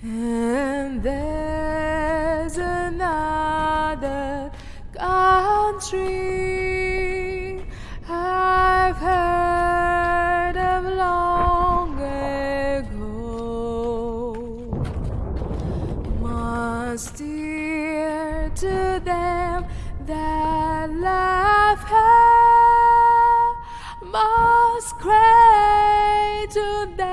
And there's another country I've heard of long ago. Must dear to them that love her, most great to them